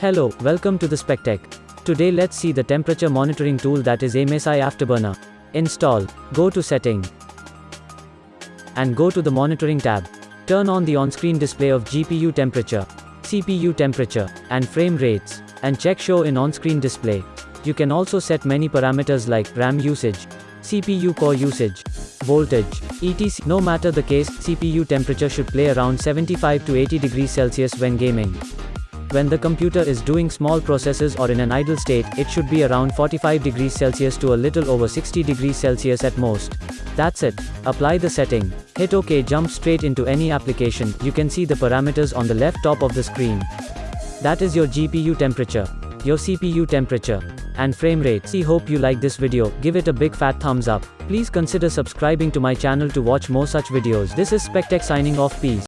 Hello, welcome to the SpecTech. Today let's see the temperature monitoring tool that is MSI Afterburner. Install, go to setting, and go to the monitoring tab. Turn on the on-screen display of GPU temperature, CPU temperature, and frame rates, and check show in on-screen display. You can also set many parameters like RAM usage, CPU core usage, voltage, etc. No matter the case, CPU temperature should play around 75 to 80 degrees Celsius when gaming. When the computer is doing small processes or in an idle state, it should be around 45 degrees Celsius to a little over 60 degrees Celsius at most. That's it. Apply the setting. Hit OK jump straight into any application, you can see the parameters on the left top of the screen. That is your GPU temperature, your CPU temperature, and frame rate. See hope you like this video, give it a big fat thumbs up. Please consider subscribing to my channel to watch more such videos. This is SpecTech signing off peace.